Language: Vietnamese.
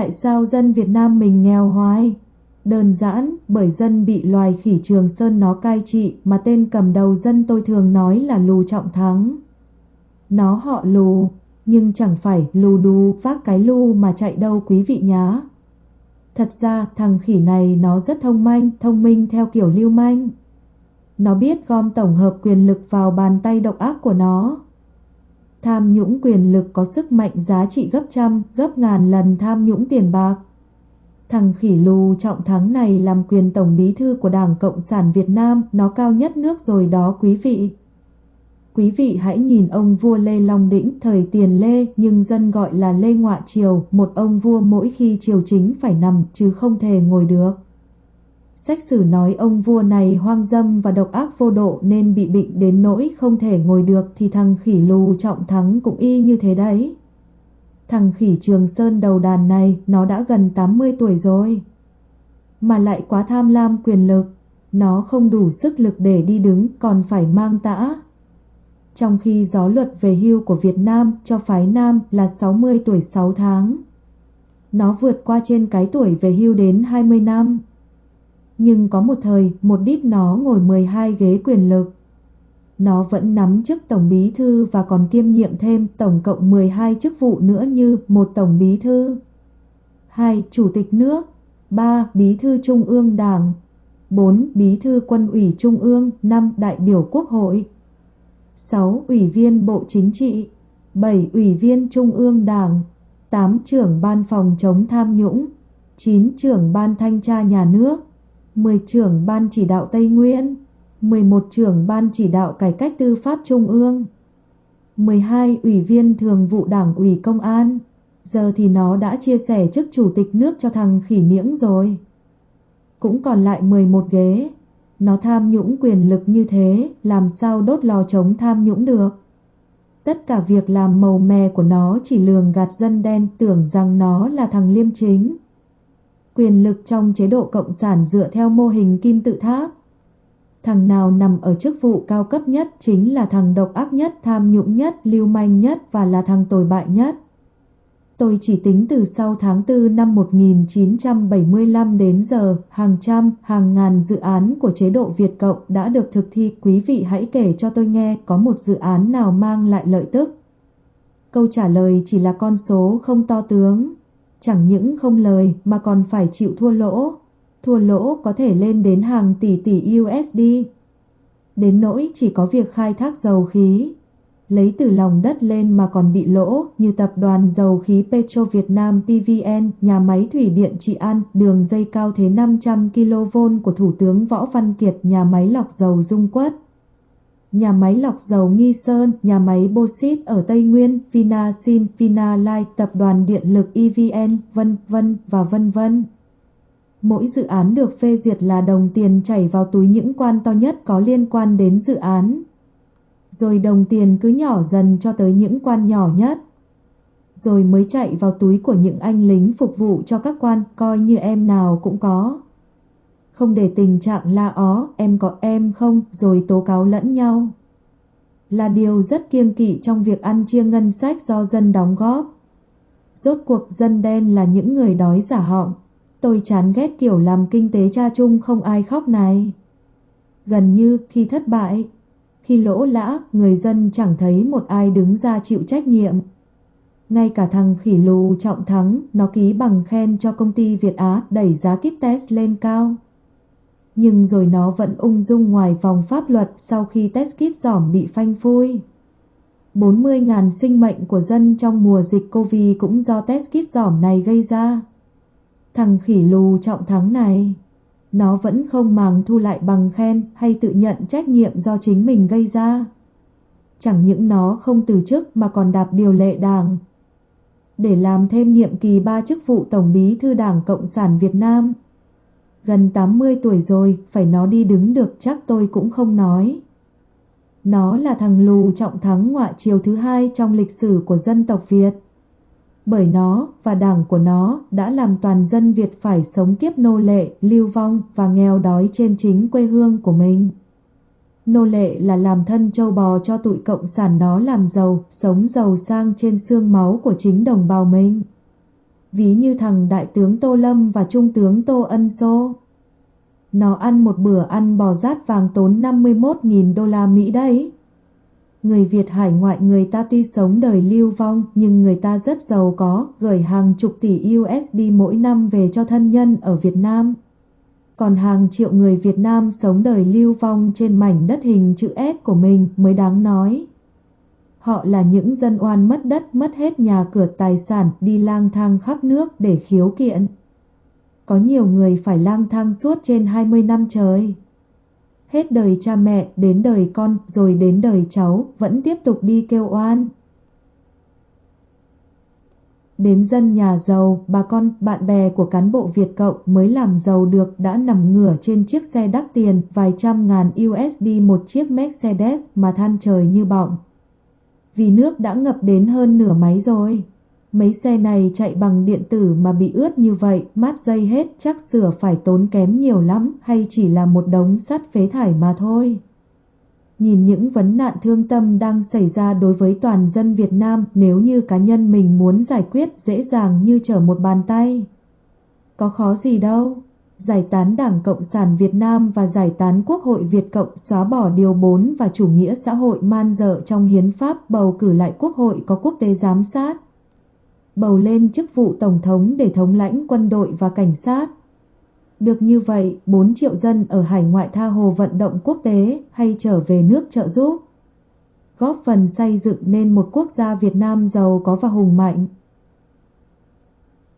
Tại sao dân Việt Nam mình nghèo hoài? Đơn giản, bởi dân bị loài khỉ Trường Sơn nó cai trị mà tên cầm đầu dân tôi thường nói là Lù Trọng Thắng. Nó họ Lù, nhưng chẳng phải lù đù vác cái lù mà chạy đâu quý vị nhá. Thật ra thằng khỉ này nó rất thông minh, thông minh theo kiểu lưu manh. Nó biết gom tổng hợp quyền lực vào bàn tay độc ác của nó. Tham nhũng quyền lực có sức mạnh giá trị gấp trăm, gấp ngàn lần tham nhũng tiền bạc. Thằng khỉ lù trọng thắng này làm quyền tổng bí thư của Đảng Cộng sản Việt Nam, nó cao nhất nước rồi đó quý vị. Quý vị hãy nhìn ông vua Lê Long Đĩnh thời tiền Lê nhưng dân gọi là Lê Ngoại Triều, một ông vua mỗi khi triều chính phải nằm chứ không thể ngồi được. Sách sử nói ông vua này hoang dâm và độc ác vô độ nên bị bệnh đến nỗi không thể ngồi được thì thằng khỉ lù trọng thắng cũng y như thế đấy. Thằng khỉ Trường Sơn đầu đàn này nó đã gần 80 tuổi rồi. Mà lại quá tham lam quyền lực, nó không đủ sức lực để đi đứng còn phải mang tã. Trong khi gió luật về hưu của Việt Nam cho phái nam là 60 tuổi 6 tháng. Nó vượt qua trên cái tuổi về hưu đến 20 năm. Nhưng có một thời, một đít nó ngồi 12 ghế quyền lực. Nó vẫn nắm chức tổng bí thư và còn kiêm nhiệm thêm tổng cộng 12 chức vụ nữa như một tổng bí thư, hai Chủ tịch nước, ba Bí thư Trung ương Đảng, 4. Bí thư quân ủy Trung ương, 5. Đại biểu Quốc hội, 6. Ủy viên Bộ Chính trị, 7. Ủy viên Trung ương Đảng, 8. Trưởng Ban phòng chống tham nhũng, 9. Trưởng Ban thanh tra nhà nước, 10 trưởng ban chỉ đạo Tây Nguyên, 11 trưởng ban chỉ đạo cải cách tư pháp Trung ương, 12 ủy viên thường vụ đảng ủy công an. Giờ thì nó đã chia sẻ chức chủ tịch nước cho thằng khỉ niễng rồi. Cũng còn lại 11 ghế. Nó tham nhũng quyền lực như thế, làm sao đốt lò chống tham nhũng được. Tất cả việc làm màu mè của nó chỉ lường gạt dân đen tưởng rằng nó là thằng liêm chính quyền lực trong chế độ cộng sản dựa theo mô hình kim tự tháp. Thằng nào nằm ở chức vụ cao cấp nhất chính là thằng độc ác nhất, tham nhũng nhất, lưu manh nhất và là thằng tồi bại nhất. Tôi chỉ tính từ sau tháng 4 năm 1975 đến giờ, hàng trăm, hàng ngàn dự án của chế độ Việt Cộng đã được thực thi. Quý vị hãy kể cho tôi nghe có một dự án nào mang lại lợi tức. Câu trả lời chỉ là con số không to tướng chẳng những không lời mà còn phải chịu thua lỗ. Thua lỗ có thể lên đến hàng tỷ tỷ USD. Đến nỗi chỉ có việc khai thác dầu khí, lấy từ lòng đất lên mà còn bị lỗ như tập đoàn dầu khí Petro Việt Nam PVN, nhà máy thủy điện Trị An, đường dây cao thế 500 kV của Thủ tướng Võ Văn Kiệt, nhà máy lọc dầu Dung Quất nhà máy lọc dầu Nghi Sơn, nhà máy Bauxit ở Tây Nguyên, Vinasin, Vinalight, tập đoàn điện lực EVN, vân vân và vân vân. Mỗi dự án được phê duyệt là đồng tiền chảy vào túi những quan to nhất có liên quan đến dự án. Rồi đồng tiền cứ nhỏ dần cho tới những quan nhỏ nhất. Rồi mới chạy vào túi của những anh lính phục vụ cho các quan coi như em nào cũng có không để tình trạng la ó, em có em không, rồi tố cáo lẫn nhau. Là điều rất kiêng kỵ trong việc ăn chia ngân sách do dân đóng góp. Rốt cuộc dân đen là những người đói giả họng. Tôi chán ghét kiểu làm kinh tế cha chung không ai khóc này. Gần như khi thất bại, khi lỗ lã, người dân chẳng thấy một ai đứng ra chịu trách nhiệm. Ngay cả thằng khỉ lù trọng thắng, nó ký bằng khen cho công ty Việt Á đẩy giá kit test lên cao nhưng rồi nó vẫn ung dung ngoài vòng pháp luật sau khi test kit giỏm bị phanh phui. 40.000 sinh mệnh của dân trong mùa dịch Covid cũng do test kit giỏm này gây ra. Thằng khỉ lù trọng thắng này, nó vẫn không màng thu lại bằng khen hay tự nhận trách nhiệm do chính mình gây ra. Chẳng những nó không từ chức mà còn đạp điều lệ đảng. Để làm thêm nhiệm kỳ ba chức vụ Tổng bí thư Đảng Cộng sản Việt Nam gần 80 tuổi rồi, phải nó đi đứng được chắc tôi cũng không nói. Nó là thằng lù trọng thắng ngoại triều thứ hai trong lịch sử của dân tộc Việt. Bởi nó và đảng của nó đã làm toàn dân Việt phải sống kiếp nô lệ, lưu vong và nghèo đói trên chính quê hương của mình. Nô lệ là làm thân châu bò cho tụi cộng sản nó làm giàu, sống giàu sang trên xương máu của chính đồng bào mình. Ví như thằng đại tướng Tô Lâm và trung tướng Tô Ân Sô. Nó ăn một bữa ăn bò rát vàng tốn 51.000 đô la Mỹ đấy. Người Việt hải ngoại người ta tuy sống đời lưu vong nhưng người ta rất giàu có, gửi hàng chục tỷ USD mỗi năm về cho thân nhân ở Việt Nam. Còn hàng triệu người Việt Nam sống đời lưu vong trên mảnh đất hình chữ S của mình mới đáng nói. Họ là những dân oan mất đất, mất hết nhà cửa tài sản, đi lang thang khắp nước để khiếu kiện. Có nhiều người phải lang thang suốt trên 20 năm trời. Hết đời cha mẹ, đến đời con, rồi đến đời cháu, vẫn tiếp tục đi kêu oan. Đến dân nhà giàu, bà con, bạn bè của cán bộ Việt Cộng mới làm giàu được đã nằm ngửa trên chiếc xe đắt tiền vài trăm ngàn USD một chiếc Mercedes mà than trời như bọng. Vì nước đã ngập đến hơn nửa máy rồi. Mấy xe này chạy bằng điện tử mà bị ướt như vậy, mát dây hết chắc sửa phải tốn kém nhiều lắm hay chỉ là một đống sắt phế thải mà thôi. Nhìn những vấn nạn thương tâm đang xảy ra đối với toàn dân Việt Nam nếu như cá nhân mình muốn giải quyết dễ dàng như trở một bàn tay. Có khó gì đâu. Giải tán Đảng Cộng sản Việt Nam và giải tán Quốc hội Việt Cộng xóa bỏ Điều 4 và chủ nghĩa xã hội man dợ trong hiến pháp bầu cử lại Quốc hội có quốc tế giám sát bầu lên chức vụ Tổng thống để thống lãnh quân đội và cảnh sát. Được như vậy, 4 triệu dân ở hải ngoại tha hồ vận động quốc tế hay trở về nước trợ giúp. Góp phần xây dựng nên một quốc gia Việt Nam giàu có và hùng mạnh.